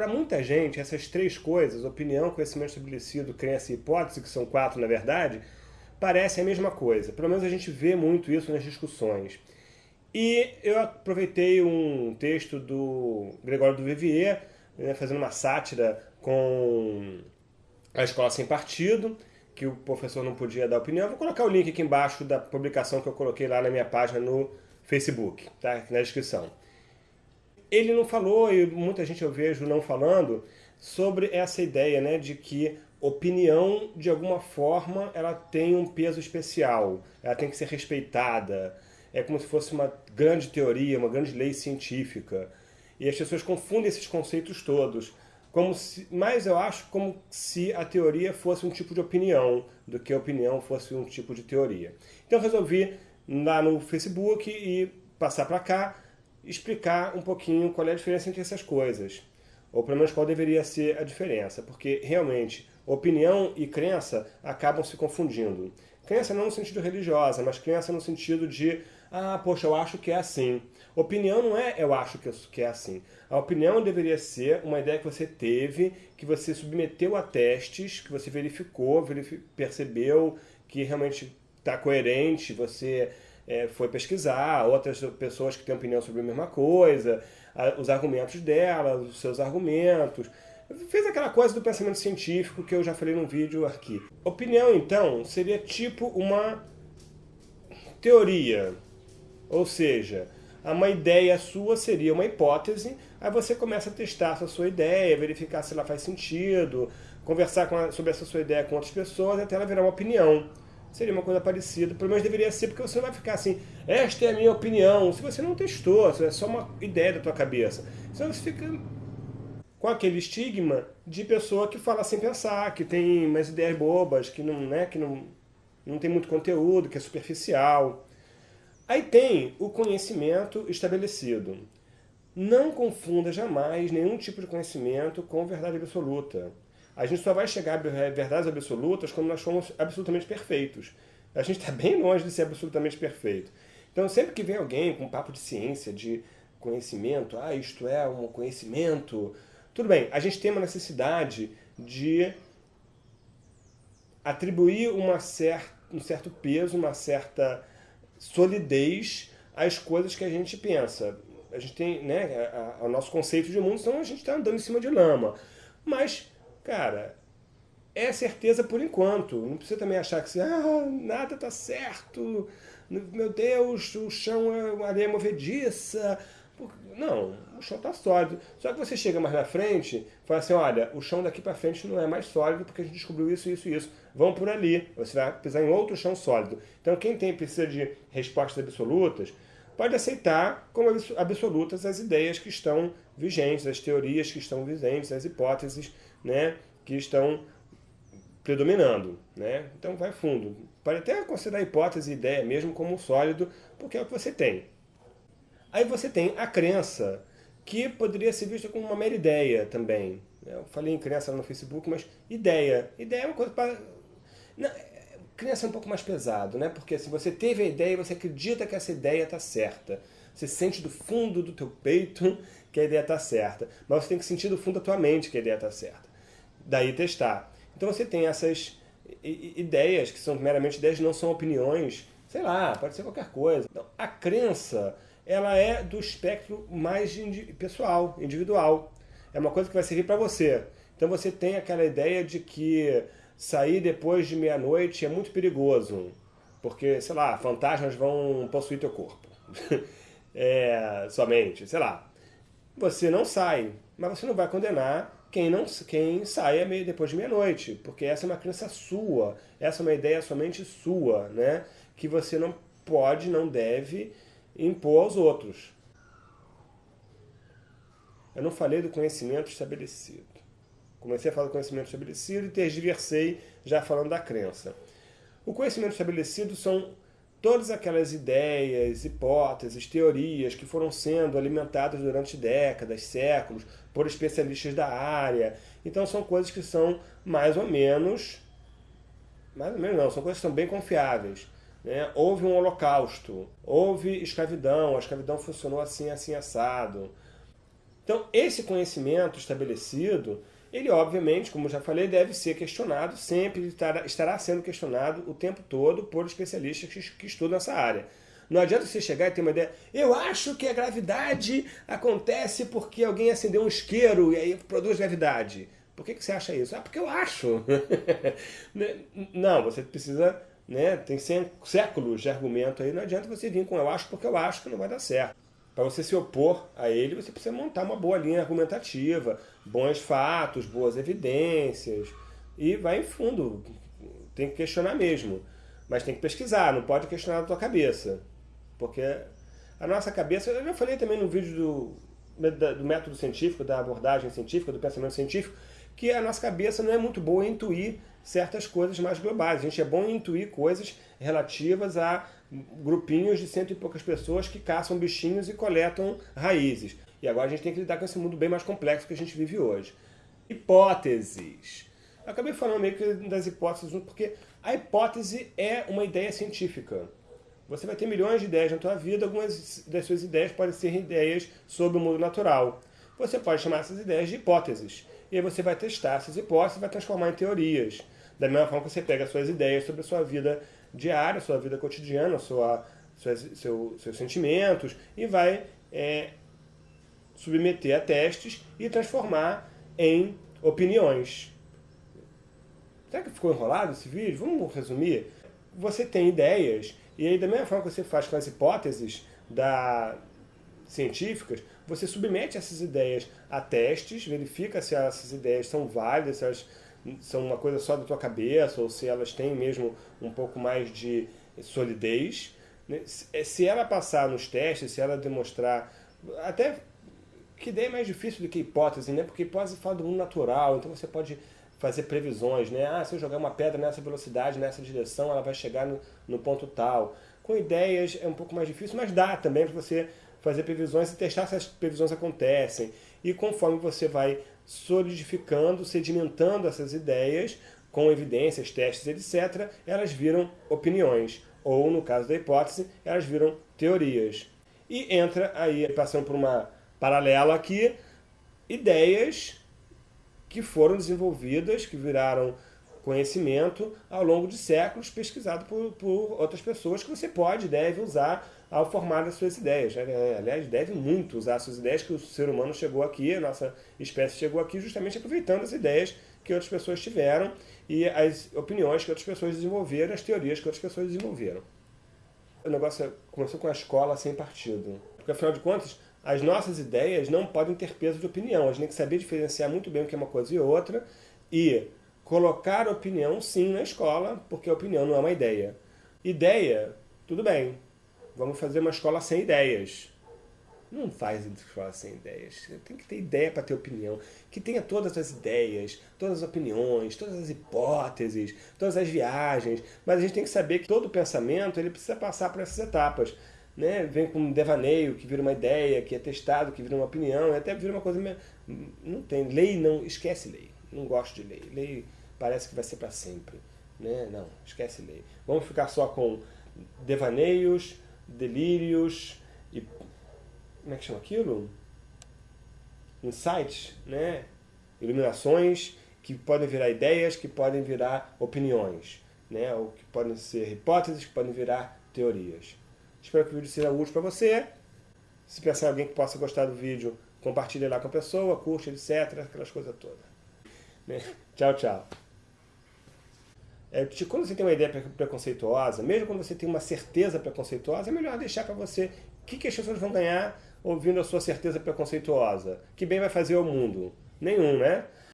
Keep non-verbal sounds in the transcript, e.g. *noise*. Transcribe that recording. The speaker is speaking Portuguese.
para muita gente, essas três coisas, opinião, conhecimento estabelecido, crença e hipótese, que são quatro na verdade, parecem a mesma coisa. Pelo menos a gente vê muito isso nas discussões. E eu aproveitei um texto do Gregório do Vivier, né, fazendo uma sátira com a Escola Sem Partido, que o professor não podia dar opinião. Vou colocar o link aqui embaixo da publicação que eu coloquei lá na minha página no Facebook, tá? Na descrição. Ele não falou, e muita gente eu vejo não falando, sobre essa ideia né, de que opinião, de alguma forma, ela tem um peso especial, ela tem que ser respeitada, é como se fosse uma grande teoria, uma grande lei científica. E as pessoas confundem esses conceitos todos. Como se, mas eu acho como se a teoria fosse um tipo de opinião, do que a opinião fosse um tipo de teoria. Então eu resolvi lá no Facebook e passar para cá, explicar um pouquinho qual é a diferença entre essas coisas. Ou pelo menos qual deveria ser a diferença, porque realmente opinião e crença acabam se confundindo. Crença não no sentido religiosa, mas crença no sentido de ah, poxa, eu acho que é assim. Opinião não é eu acho que é assim. A opinião deveria ser uma ideia que você teve, que você submeteu a testes, que você verificou, verific percebeu que realmente está coerente, você é, foi pesquisar, outras pessoas que têm opinião sobre a mesma coisa, a, os argumentos delas, os seus argumentos. Fez aquela coisa do pensamento científico que eu já falei no vídeo aqui. Opinião, então, seria tipo uma teoria, ou seja, uma ideia sua seria uma hipótese, aí você começa a testar essa sua ideia, verificar se ela faz sentido, conversar a, sobre essa sua ideia com outras pessoas até ela virar uma opinião. Seria uma coisa parecida, pelo menos deveria ser, porque você não vai ficar assim, esta é a minha opinião, se você não testou, se é só uma ideia da tua cabeça. Senão você fica com aquele estigma de pessoa que fala sem pensar, que tem umas ideias bobas, que não, né, que não, não tem muito conteúdo, que é superficial. Aí tem o conhecimento estabelecido. Não confunda jamais nenhum tipo de conhecimento com verdade absoluta. A gente só vai chegar a verdades absolutas quando nós somos absolutamente perfeitos. A gente está bem longe de ser absolutamente perfeito. Então, sempre que vem alguém com um papo de ciência, de conhecimento, ah, isto é um conhecimento, tudo bem, a gente tem uma necessidade de atribuir uma cer um certo peso, uma certa solidez às coisas que a gente pensa. A gente tem, né, o nosso conceito de mundo, então a gente está andando em cima de lama. Mas, cara, é certeza por enquanto. Não precisa também achar que ah, nada está certo, meu Deus, o chão é uma areia movediça. Não, o chão está sólido. Só que você chega mais na frente fala assim, olha, o chão daqui para frente não é mais sólido porque a gente descobriu isso, isso e isso vão por ali. Você vai pisar em outro chão sólido. Então quem tem precisa de respostas absolutas, pode aceitar como absolutas as ideias que estão vigentes, as teorias que estão vigentes, as hipóteses né, que estão predominando. Né? Então vai fundo. Pode até considerar a hipótese e ideia mesmo como sólido, porque é o que você tem. Aí você tem a crença, que poderia ser vista como uma mera ideia também. Eu falei em crença no Facebook, mas ideia. Ideia é uma coisa para não, criança é um pouco mais pesado, né? Porque se você teve a ideia, você acredita que essa ideia está certa. Você sente do fundo do teu peito *laughs* que a ideia está certa. Mas você tem que sentir do fundo da tua mente que a ideia está certa. Daí testar. Então você tem essas ideias, que são meramente ideias, não são opiniões, sei lá, pode ser qualquer coisa. Então, a crença, ela é do espectro mais pessoal, individual. É uma coisa que vai servir para você. Então você tem aquela ideia de que sair depois de meia-noite é muito perigoso, porque, sei lá, fantasmas vão possuir teu corpo. *laughs* é, somente, sei lá. Você não sai, mas você não vai condenar quem, não, quem sai depois de meia-noite, porque essa é uma crença sua, essa é uma ideia somente sua, né? que você não pode, não deve impor aos outros. Eu não falei do conhecimento estabelecido. Comecei a falar do conhecimento estabelecido e tergiversei já falando da crença. O conhecimento estabelecido são todas aquelas ideias, hipóteses, teorias que foram sendo alimentadas durante décadas, séculos, por especialistas da área. Então são coisas que são mais ou menos, mais ou menos não, são coisas que são bem confiáveis. Né? Houve um holocausto, houve escravidão, a escravidão funcionou assim, assim, assado. Então, esse conhecimento estabelecido, ele obviamente, como já falei, deve ser questionado sempre, estará sendo questionado o tempo todo por especialistas que, estudam essa área. Não adianta você chegar e ter uma ideia, eu acho que a gravidade acontece porque alguém acendeu um isqueiro e aí produz gravidade. Por que, que você acha isso? Ah, porque eu acho. *laughs* Né? não, você precisa, né, tem séculos de argumento aí, não adianta você vir com eu acho porque eu acho que não vai dar certo. Para você se opor a ele, você precisa montar uma boa linha argumentativa, bons fatos, boas evidências, e vai em fundo. Tem que questionar mesmo. Mas tem que pesquisar, não pode questionar da tua cabeça. Porque a nossa cabeça, eu já falei também no vídeo do, do método científico, da abordagem científica, do pensamento científico, que a nossa cabeça não é muito boa em intuir certas coisas mais globais. A gente é bom em intuir coisas relativas a grupinhos de cento e poucas pessoas que caçam bichinhos e coletam raízes. E agora a gente tem que lidar com esse mundo bem mais complexo que a gente vive hoje. Hipóteses. Acabei falando meio que das hipóteses, porque a hipótese é uma ideia científica. Você vai ter milhões de ideias na tua vida, algumas das suas ideias podem ser ideias sobre o mundo natural. Você pode chamar essas ideias de hipóteses e aí você vai testar essas hipóteses e vai transformar em teorias. Da mesma forma que você pega suas ideias sobre a sua vida diária, sua vida cotidiana, sua, suas, seu, seus sentimentos, e vai é, submeter a testes e transformar em opiniões. Será que ficou enrolado esse vídeo? Vamos resumir? Você tem ideias, e aí da mesma forma que você faz com as hipóteses da, científicas, você submete essas ideias a testes, verifica se essas ideias são válidas, se elas são uma coisa só da tua cabeça, ou se elas têm mesmo um pouco mais de solidez. Né? Se ela passar nos testes, se ela demonstrar... Até que ideia é mais difícil do que hipótese, né? Porque hipótese fala do mundo natural, então você pode fazer previsões, né? Ah, se eu jogar uma pedra nessa velocidade, nessa direção, ela vai chegar no, no ponto tal. Com ideias é um pouco mais difícil, mas dá também para você fazer previsões e testar se as previsões acontecem. E conforme você vai solidificando, sedimentando essas ideias, com evidências, testes, etc., elas viram opiniões. Ou, no caso da hipótese, elas viram teorias. E entra aí, passando por uma paralela aqui, ideias que foram desenvolvidas, que viraram conhecimento ao longo de séculos, pesquisado por, por outras pessoas, que você pode e deve usar ao formar as suas ideias. Né? É, aliás, deve muito usar as suas ideias, que o ser humano chegou aqui, a nossa espécie chegou aqui justamente aproveitando as ideias que outras pessoas tiveram e as opiniões que outras pessoas desenvolveram, as teorias que outras pessoas desenvolveram. O negócio começou com a escola sem partido. Porque, afinal de contas, as nossas ideias não podem ter peso de opinião. A gente tem que saber diferenciar muito bem o que é uma coisa e outra e colocar opinião, sim, na escola, porque a opinião não é uma ideia. Ideia, tudo bem, vamos fazer uma escola sem ideias. Não faz escola sem ideias. Tem que ter ideia para ter opinião. Que tenha todas as ideias, todas as opiniões, todas as hipóteses, todas as viagens. Mas a gente tem que saber que todo pensamento ele precisa passar por essas etapas. Né? Vem com um devaneio, que vira uma ideia, que é testado, que vira uma opinião, até vira uma coisa... Não tem. Lei não... Esquece lei. Não gosto de lei. Lei parece que vai ser para sempre. Né? Não, esquece lei. Vamos ficar só com devaneios, delírios e... Como é que chama aquilo? Insights, né? Iluminações que podem virar ideias, que podem virar opiniões, né? Ou que podem ser hipóteses, que podem virar teorias. Espero que o vídeo seja útil para você. Se pensar em alguém que possa gostar do vídeo, compartilhe lá com a pessoa, curte, etc. Aquelas coisas todas. Né? Tchau, tchau. É, quando você tem uma ideia preconceituosa, mesmo quando você tem uma certeza preconceituosa, é melhor deixar para você que, que as pessoas vão ganhar ouvindo a sua certeza preconceituosa. Que bem vai fazer ao mundo? Nenhum, né?